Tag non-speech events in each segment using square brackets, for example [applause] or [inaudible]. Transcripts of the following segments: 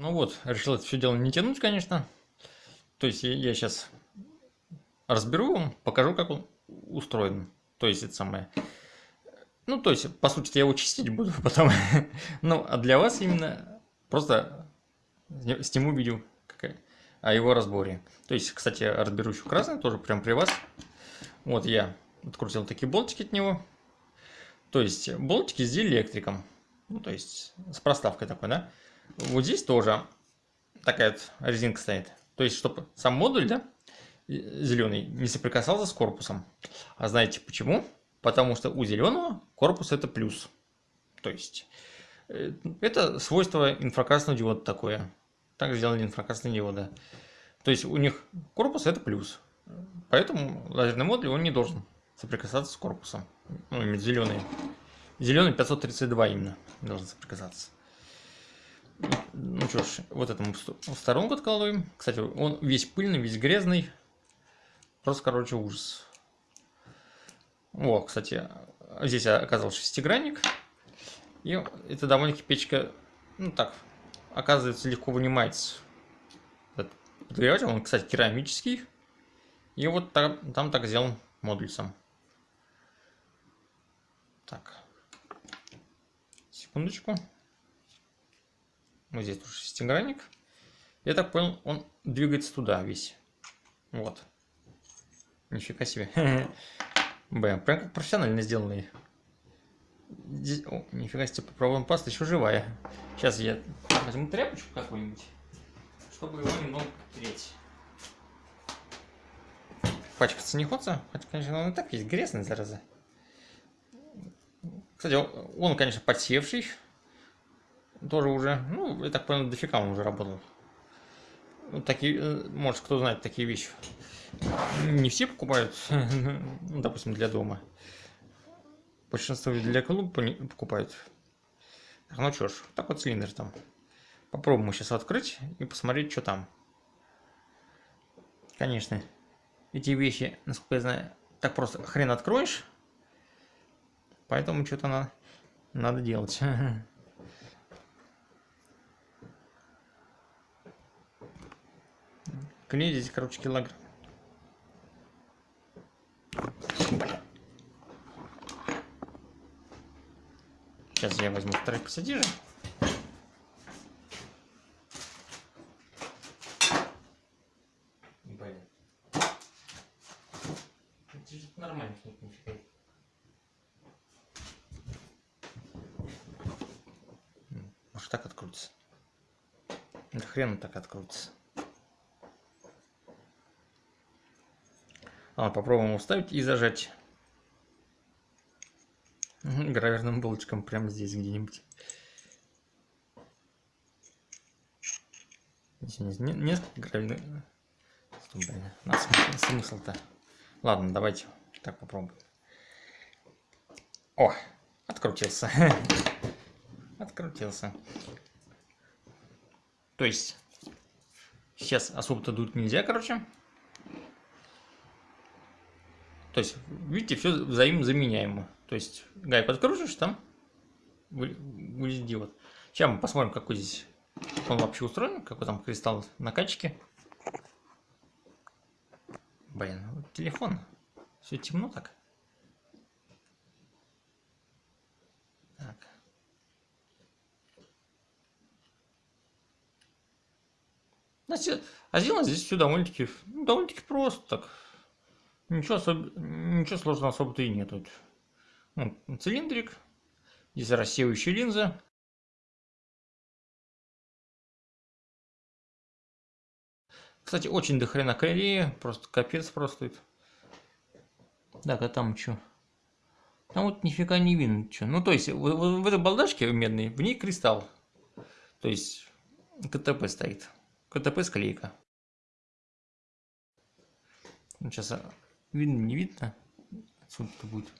Ну вот, решил это все дело не тянуть, конечно. То есть я сейчас разберу вам, покажу, как он устроен. То есть это самое... Ну, то есть, по сути, я его чистить буду [laughs] потом. ну, а для вас именно просто сниму видео о его разборе. То есть, кстати, разберу еще красный, тоже прям при вас. Вот я открутил такие болтики от него. То есть, болтики с диэлектриком. Ну, то есть, с проставкой такой, да. Вот здесь тоже такая вот резинка стоит. То есть, чтобы сам модуль, да, зеленый, не соприкасался с корпусом. А знаете почему? Потому что у зеленого корпус это плюс. То есть, э, это свойство инфракрасного диода такое. Так сделали инфракрасные диоды. То есть, у них корпус это плюс. Поэтому лазерный модуль он не должен соприкасаться с корпусом. Ну, зеленый. Зеленый 532 именно должен соприкасаться. Ну что ж, вот этому в сторонку откладываем. Кстати, он весь пыльный, весь грязный. Просто, короче, ужас. О, кстати, здесь оказался шестигранник. И это довольно-таки печка, ну так, оказывается, легко вынимается. Этот он, кстати, керамический. И вот там, там так сделан модуль сам. Так. Секундочку. Вот здесь тоже шестигранник. Я так понял, он двигается туда весь. Вот. Нифига себе. [laughs] Блин, прям как профессионально сделанный. Здесь... О, нифига себе, попробуем паста еще живая. Сейчас я возьму тряпочку какую-нибудь, чтобы его немного тереть. Пачкаться не хочется, хотя, конечно, он и так есть грязный, зараза. Кстати, он, конечно, подсевший. Тоже уже, ну, я так понял, дофига он уже работал. Вот такие, э, может, кто знает такие вещи. Не все покупают, [laughs] ну, допустим, для дома. Большинство для клуба покупают. Ну что ж, так вот цилиндр там. Попробуем сейчас открыть и посмотреть, что там. Конечно, эти вещи, насколько я знаю, так просто хрен откроешь. Поэтому что-то надо, надо делать. [laughs] Клей здесь, короче, килограмм. Сейчас я возьму второй пассатижи. Блин. Нормально. Может так открутится? Да хрен так открутится. А, попробуем уставить и зажать граверным булочком прямо здесь где-нибудь. Несколько гравирных... Блин, на смысл-то. Ладно, давайте так попробуем. О, открутился. [laughs] открутился. То есть, сейчас особо-то дуть нельзя, короче. То есть, видите, все взаимозаменяемо. То есть, гайку откручиваешь, там вылезет диод. Сейчас мы посмотрим, какой здесь он вообще устроен, какой там кристалл накачки. Блин, вот телефон. Все темно так. Значит, а сделано здесь все довольно-таки ну, довольно-таки просто так. Ничего, особ... Ничего сложного особо-то и нет. Тут. Ну, цилиндрик. Здесь рассеивающая линза. Кстати, очень дохрена клея. Просто капец просто. Так, а там что? Там вот нифига не видно что. Ну, то есть, в, в, в этой балдашке медной, в ней кристалл. То есть, КТП стоит. КТП склейка. Сейчас Видно, не видно? Отсюда-то будет.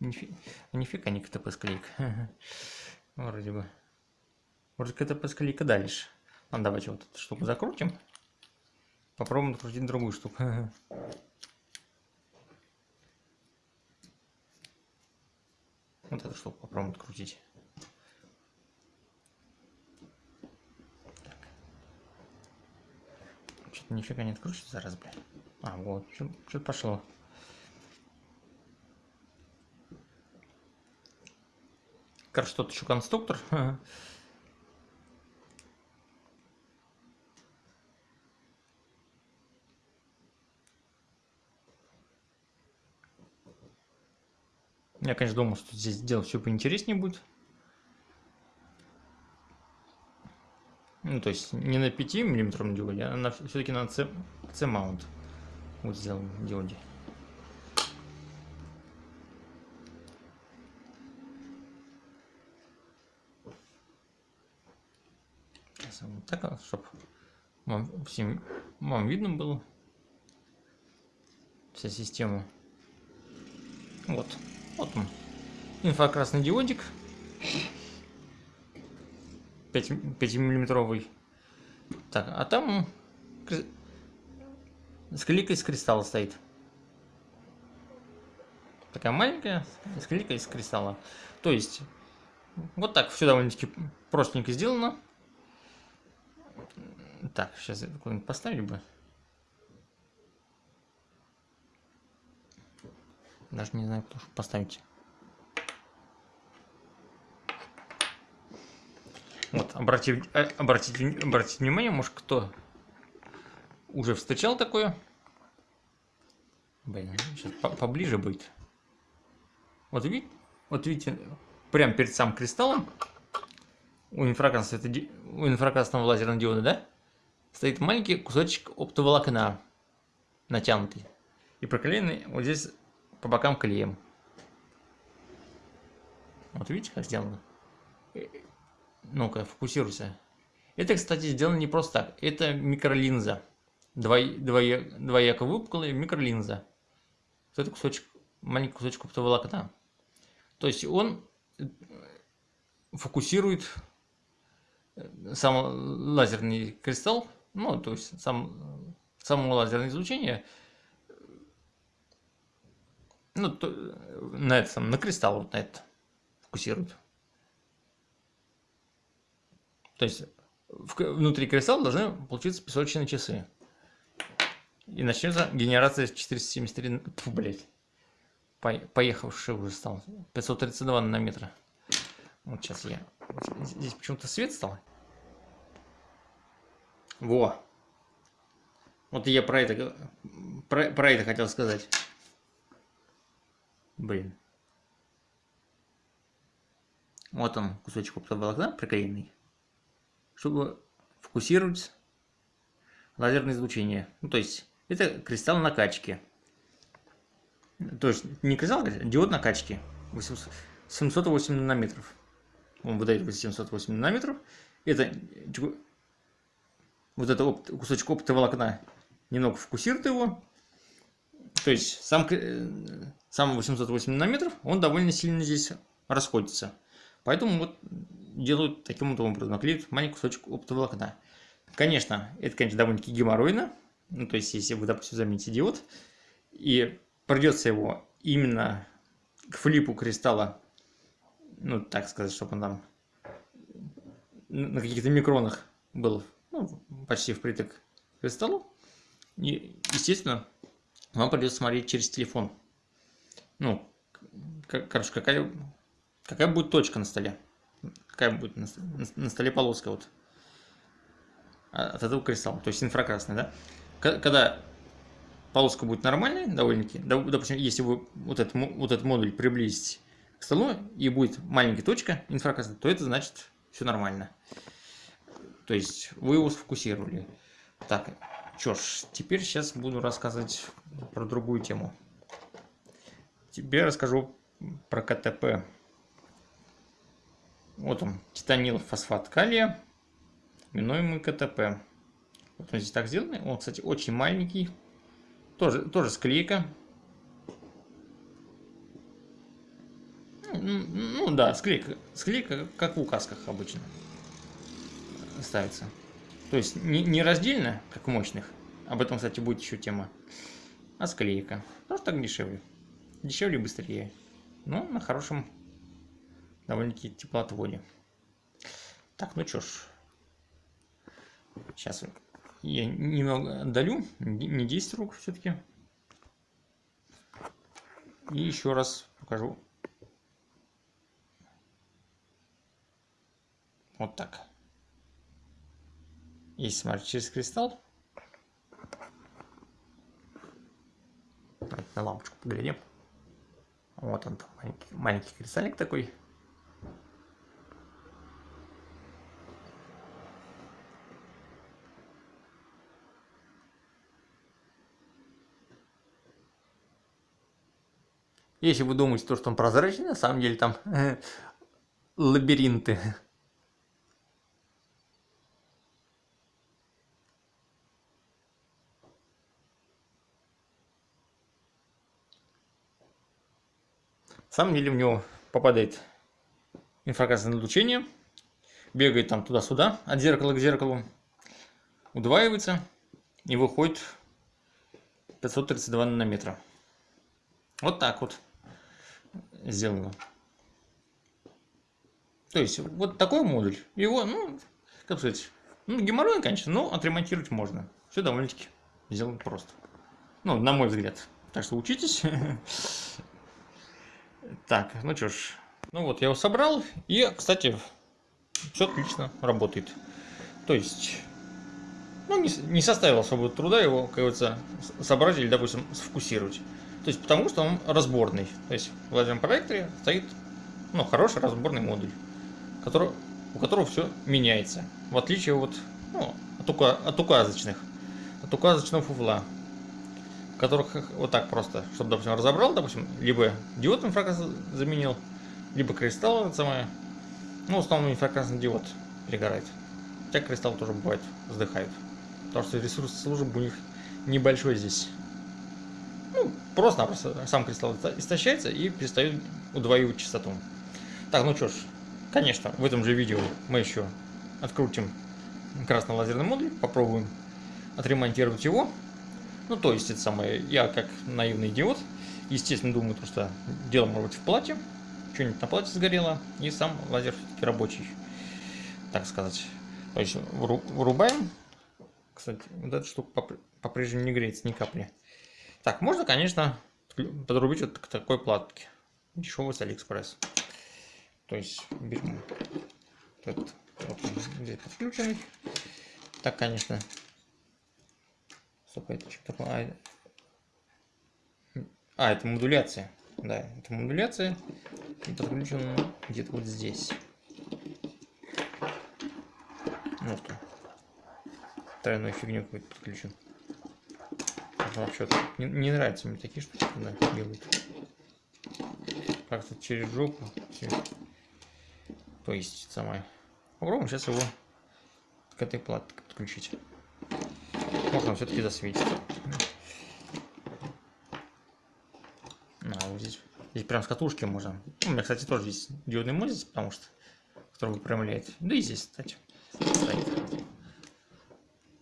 Нифига, нифига не КТП склейка. [laughs] Вроде бы. Вроде КТП склейка дальше. Ну, давайте вот эту штуку закрутим. Попробуем открутить другую штуку. [laughs] вот эту штуку попробуем открутить. Нифига не откручивается раз, блядь. А, вот, что-то пошло. Короче, тут еще конструктор. [laughs] Я, конечно, думал, что здесь делать все поинтереснее будет. Ну, то есть не на 5 миллиметровом диоде, а все-таки на C-маунт. Вот сделаем диоде. Вот так, чтобы вам, всем вам видно было вся система. Вот. Вот он. Инфракрасный диодик. 5, 5 миллиметровый. Так, а там склейка из кристалла стоит. Такая маленькая склейка из кристалла. То есть, вот так все довольно-таки простенько сделано. Так, сейчас куда-нибудь поставили бы. Даже не знаю, кто поставить. Вот, обратите, э, обратите, обратите внимание, может кто уже встречал такое. Блин, сейчас по поближе будет. Вот видите, вот видите, прямо перед самым кристаллом у инфракрасного, у инфракрасного лазерного диода, да, стоит маленький кусочек оптоволокна натянутый и проклеенный вот здесь по бокам клеем. Вот видите, как сделано? Э, ну-ка, фокусируйся. Это, кстати, сделано не просто так. Это микролинза. Двой, двоя, двояко выпуклая микролинза. Это кусочек, маленький кусочек оптоволокна. То есть он э, фокусирует э, сам лазерный кристалл, ну, то есть сам, само лазерное излучение ну, то, на этом, на кристалл вот на это фокусируют. То есть внутри кристалла должны получиться песочные часы. И начнется генерация 473, фу, блядь, по, поехавший уже стал, 532 нанометра. Вот сейчас я, здесь почему-то свет стал. Во. Вот я про это, про, про это хотел сказать. Блин. Вот он, кусочек оптоволокна приклеенный, чтобы фокусировать лазерное излучение. Ну, то есть, это кристалл накачки. То есть, не кристалл, а диод накачки. 708 нанометров. Он выдает 808 нанометров. Это вот это опт, кусочек оптоволокна немного фокусирует его. То есть, сам сам 808 нанометров, он довольно сильно здесь расходится. Поэтому вот делают таким вот образом, наклеивают маленький кусочек оптоволокна. Конечно, это, конечно, довольно-таки геморройно. Ну, то есть, если вы, допустим, замените диод, и придется его именно к флипу кристалла, ну, так сказать, чтобы он там на каких-то микронах был ну, почти впритык к кристаллу. И, естественно, вам придется смотреть через телефон ну, короче, какая, какая будет точка на столе? Какая будет на, столе полоска вот от этого кристалла, то есть инфракрасный, да? Когда полоска будет нормальной, довольно-таки, допустим, если вы вот этот, вот этот модуль приблизите к столу и будет маленькая точка инфракрасная, то это значит все нормально. То есть вы его сфокусировали. Так, что ж, теперь сейчас буду рассказывать про другую тему. Тебе расскажу про КТП. Вот он, титанил фосфат калия, именуемый КТП. Вот он здесь так сделан. Он, кстати, очень маленький. Тоже, тоже склейка. Ну, ну да, склейка. Склейка, как в указках обычно ставится. То есть не, не раздельно, как в мощных. Об этом, кстати, будет еще тема. А склейка. Тоже так дешевле дешевле и быстрее. Но на хорошем довольно-таки теплоотводе. Так, ну чё ж. Сейчас я немного отдалю, не 10 рук все-таки. И еще раз покажу. Вот так. Если смотреть через кристалл. На лампочку поглядим. Вот он, маленький, маленький кристаллик такой. Если вы думаете, то, что он прозрачный, на самом деле там лабиринты. На самом деле в него попадает инфракрасное излучение, бегает там туда-сюда, от зеркала к зеркалу, удваивается и выходит 532 нанометра. Вот так вот сделано. То есть, вот такой модуль. Его, ну, как сказать, ну, геморрой, конечно, но отремонтировать можно. Все довольно-таки сделано просто. Ну, на мой взгляд. Так что учитесь. [laughs] Так, ну что ж. Ну вот, я его собрал. И, кстати, все отлично работает. То есть, ну, не, не составило особого труда его, как говорится, собрать или, допустим, сфокусировать. То есть потому что он разборный. То есть в лазерном проекторе стоит ну, хороший разборный модуль, который, у которого все меняется. В отличие вот, ну, от, ука, от указочных. От указочного фуфла. Которых вот так просто, чтобы, допустим, разобрал, допустим, либо диод инфракрасный заменил, либо кристалл это самое. Ну, в основном инфракрасный диод перегорает. Хотя кристалл тоже бывает, вздыхает. Потому что ресурс службы у них небольшой здесь ну, просто-напросто сам кристалл истощается и перестает удваивать частоту. Так, ну что ж, конечно, в этом же видео мы еще открутим красный лазерный модуль, попробуем отремонтировать его. Ну, то есть, это самое, я как наивный идиот, естественно, думаю, что дело может быть в плате, что-нибудь на плате сгорело, и сам лазер все-таки рабочий, так сказать. То есть, вырубаем. Кстати, вот эта штука по-прежнему не греется ни капли. Так, можно, конечно, подрубить вот к такой платке. Дешевый с Алиэкспресс. То есть берем этот, вот он здесь подключенный. Так, конечно. Стоп, это что такое? А, это модуляция. Да, это модуляция. И подключен где-то вот здесь. Вот он. Тройной фигню какой-то подключен вообще не, не нравятся мне такие штуки, когда делают. Как-то через жопу. То есть самое. Попробуем сейчас его к этой платке подключить. Можно все-таки засветить. А, вот здесь, здесь прям с катушки можно. У меня, кстати, тоже здесь диодный мозец, потому что который выпрямляет. Да и здесь, кстати, стоит.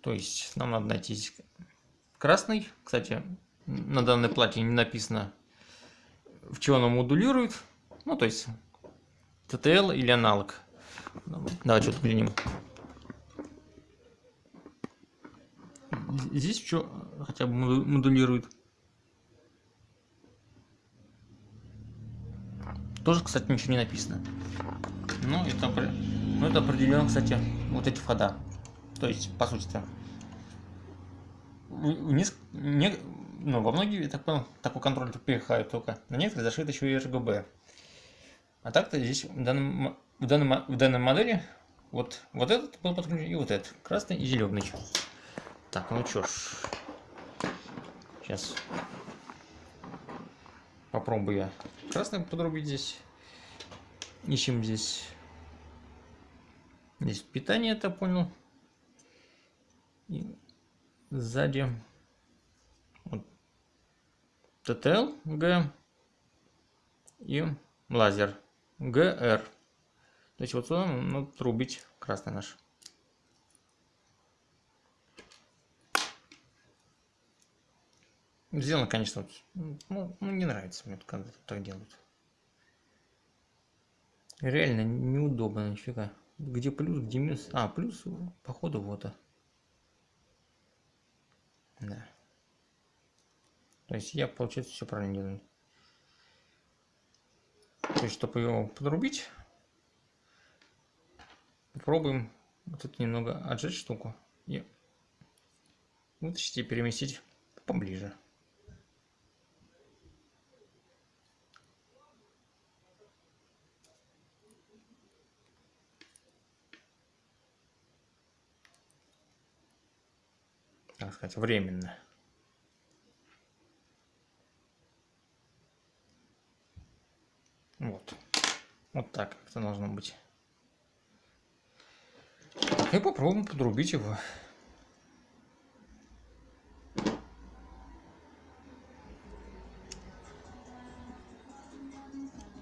То есть нам надо найти здесь красный. Кстати, на данной плате не написано, в чего она модулирует. Ну, то есть, TTL или аналог. Давай что-то глянем. Здесь что хотя бы модулирует. Тоже, кстати, ничего не написано. Ну, это, ну, это определенно, кстати, вот эти входа. То есть, по сути-то, вниз, не, ну, во многие, так понял, такой контроль перехают только. На некоторые зашит еще и RGB. А так-то здесь в, данном, в, данном, в данной модели вот, вот этот был подключен и вот этот, красный и зеленый. Так, ну что ж, сейчас попробую я красный подрубить здесь. Ищем здесь, здесь питание, это понял. Сзади вот, TTL G и лазер GR. То есть вот сюда надо трубить красный наш. Сделано, конечно, ну, ну не нравится мне, когда так делают. Реально неудобно, нифига. Где плюс, где минус? А, плюс, походу, вот. а. Да. То есть я, получается, все правильно делаю. То есть, чтобы его подрубить, попробуем вот это немного отжать штуку и вытащить и переместить поближе. Так сказать, временно. Вот. Вот так это должно быть. И попробуем подрубить его.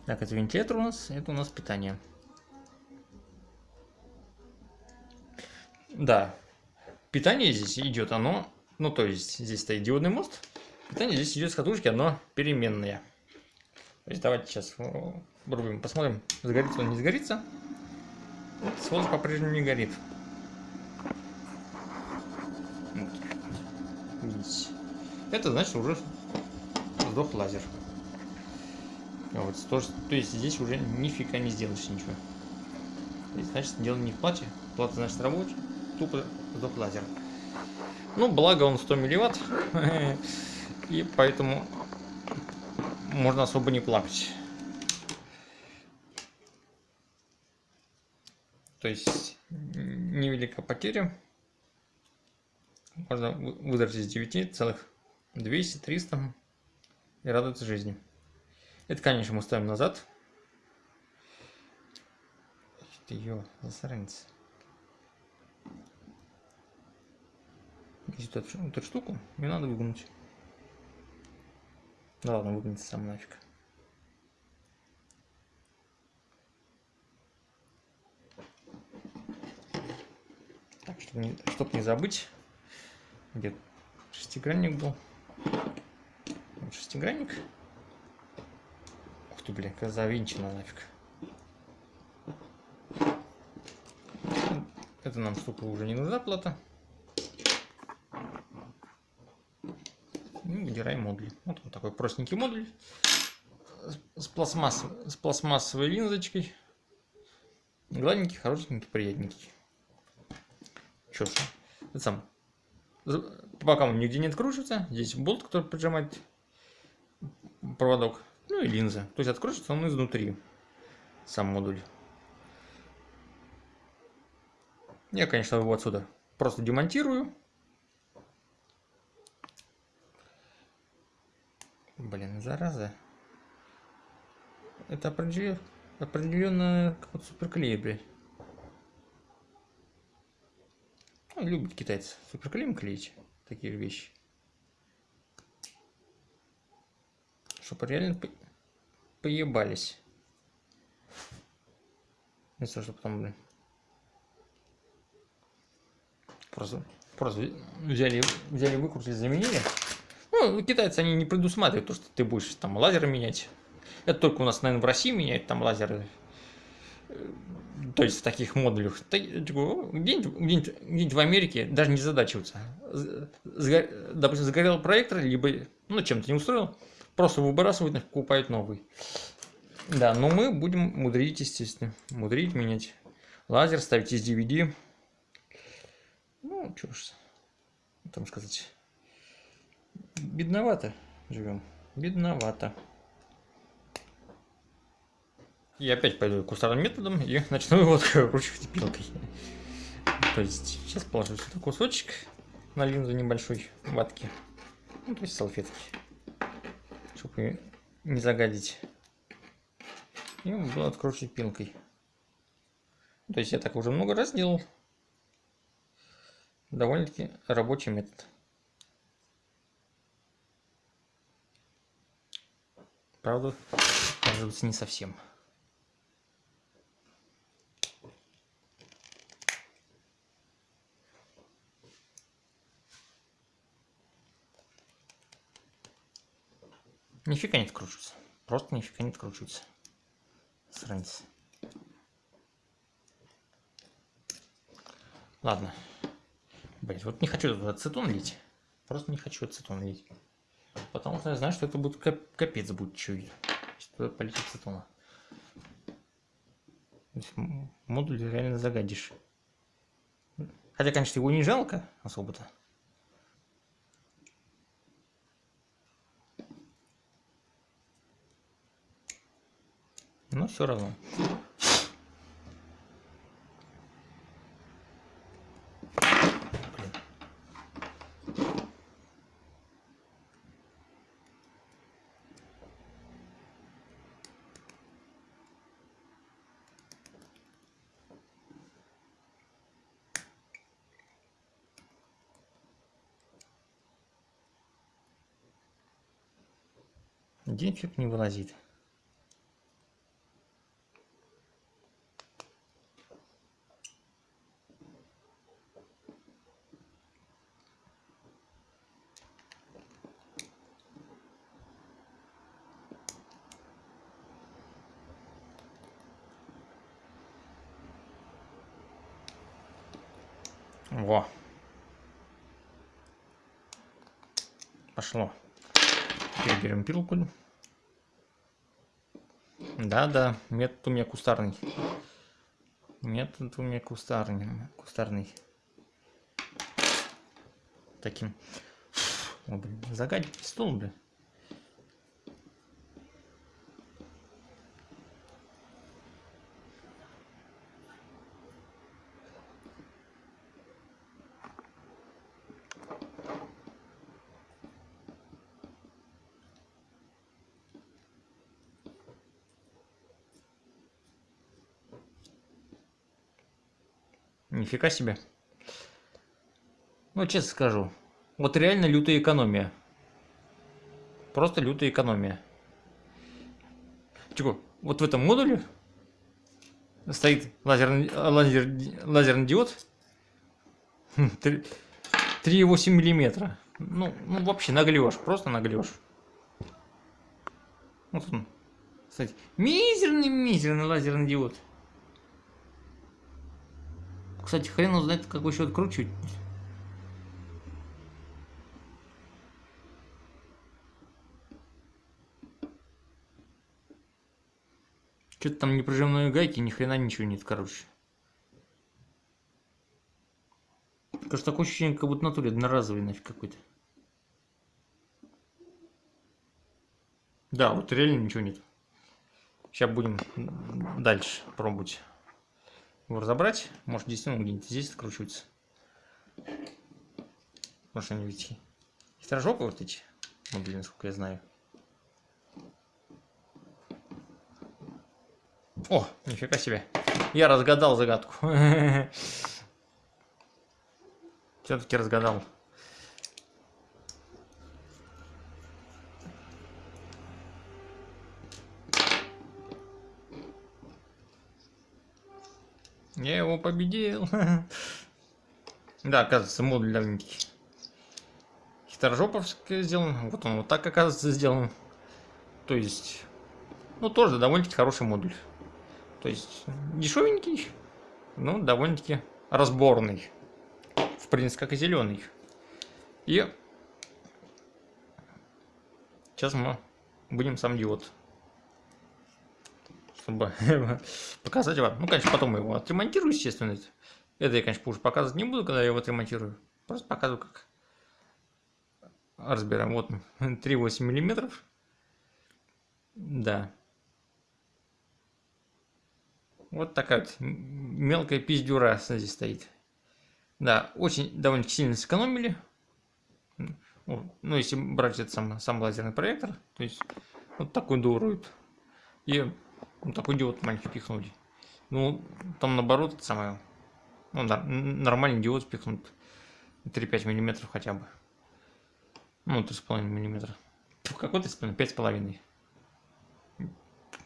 Так, это вентилятор у нас, это у нас питание. Да, питание здесь идет, оно, ну то есть здесь стоит диодный мост, питание здесь идет с катушки, оно переменное. То есть давайте сейчас врубим, посмотрим, загорится он, не загорится. Вот, сволочь по-прежнему не горит. Вот. Это значит уже сдох лазер. Вот, то, то есть здесь уже нифига не сделаешь ничего. Значит, дело не в плате. Плата значит рабочая. Тупо сдох лазер. Ну, благо он 100 милливатт. [laughs] И поэтому можно особо не плакать. То есть невелика потеря. Можно выдрать из 9 целых 200, 300 и радоваться жизни. Это, конечно, мы ставим назад. Ты ее засранец. Здесь эту, эту штуку мне надо выгнуть. Да ладно, выгнется сам нафиг. Так, чтобы не, чтобы не забыть, где шестигранник был. Вот шестигранник. Ух ты, блин, как завинчено нафиг. Это нам штука уже не нужна плата. Ну, выбираем модуль. Вот он такой простенький модуль с, пластмасс, с пластмассовой линзочкой. Гладенький, хорошенький, приятненький. Что ж, это сам. Пока он нигде не откручивается, здесь болт, который поджимает проводок, ну и линза. То есть откручивается он изнутри, сам модуль. Я, конечно, его отсюда просто демонтирую. Блин, зараза. Это определенно, определенно какой-то суперклей, блядь. Ну, любят китайцы суперклеем клеить такие вещи. Чтобы реально по... поебались. То, что потом, блин. Просто, просто взяли, взяли, выкрутили, заменили. Ну, китайцы, они не предусматривают то, что ты будешь там лазеры менять. Это только у нас, наверное, в России меняют там лазеры. То есть в таких модулях. Где-нибудь где где в Америке даже не задачиваются. Допустим, загорел проектор, либо ну, чем-то не устроил, просто выбрасывают, покупают новый. Да, но мы будем мудрить, естественно. Мудрить, менять лазер, ставить из DVD. Ну, что ж там сказать бедновато живем. Бедновато. Я опять пойду кустарным методом и [laughs] начну его кручивать пилкой. То есть сейчас положу сюда кусочек на линзу небольшой ватки. Ну, то есть салфетки. Чтобы не загадить. И буду откручивать пилкой. То есть я так уже много раз делал. Довольно-таки рабочий метод. Правда, кажется, не совсем. Нифига не откручивается. Просто нифига не откручивается. Сранец. Ладно. блять, вот не хочу ацетон лить. Просто не хочу ацетон лить. Потому что я знаю, что это будет кап капец будет. Если туда полить ацетона. Модуль реально загадишь. Хотя, конечно, его не жалко особо-то. Но все равно. Денчик не вылазит. Во. Пошло. Теперь берем пилку. Да-да, метод у меня кустарный. Метод у меня кустарный. Кустарный. Таким. О, блин, загадить стол, блин. Нифига себе. Ну, честно скажу. Вот реально лютая экономия. Просто лютая экономия. Чего? Вот в этом модуле стоит лазерный, лазер, лазерный диод 3,8 миллиметра. Ну, ну, вообще наглешь, просто наглешь. Вот он. Кстати, мизерный-мизерный лазерный диод. Кстати, хрен узнает, какой еще откручивать. Что-то там неприжимные гайки, ни хрена ничего нет, короче. Кажется, такое ощущение, как будто натуре одноразовый нафиг какой-то. Да, вот реально ничего нет. Сейчас будем дальше пробовать его разобрать. Может, действительно где-нибудь здесь откручивается. Потому что они ведь хитрожопы вот эти. Ну, блин, насколько я знаю. О, нифига себе. Я разгадал загадку. [laughs] Все-таки разгадал. Победил. [laughs] Да, оказывается, модуль новенький. Хитрожоповский сделан. Вот он вот так, оказывается, сделан. То есть, ну, тоже довольно-таки хороший модуль. То есть, дешевенький, но довольно-таки разборный. В принципе, как и зеленый. И сейчас мы будем сам диод чтобы [laughs] показать вам. Ну, конечно, потом его отремонтирую, естественно. Это я, конечно, позже показывать не буду, когда я его отремонтирую. Просто показываю, как разбираем. Вот [laughs] 3,8 миллиметров. Да. Вот такая вот мелкая пиздюра здесь стоит. Да, очень довольно сильно сэкономили. Ну, если брать этот сам, сам лазерный проектор, то есть вот такой дурует. И ну, такой диод маленький пихнули. Ну, там наоборот, самое, ну, нормальный диод спихнут 3-5 миллиметров хотя бы. Ну, 3,5 миллиметра. Какой 3,5? 5,5.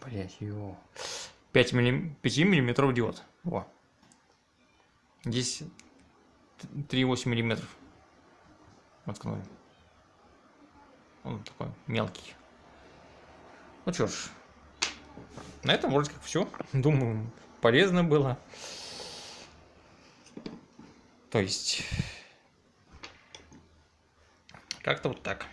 Блять, его. 5 миллим... 5 миллиметров диод. Во. Здесь 3,8 миллиметров. Воткнули. Он такой мелкий. Ну что ж, на этом вроде как все. Думаю, полезно было. То есть, как-то вот так.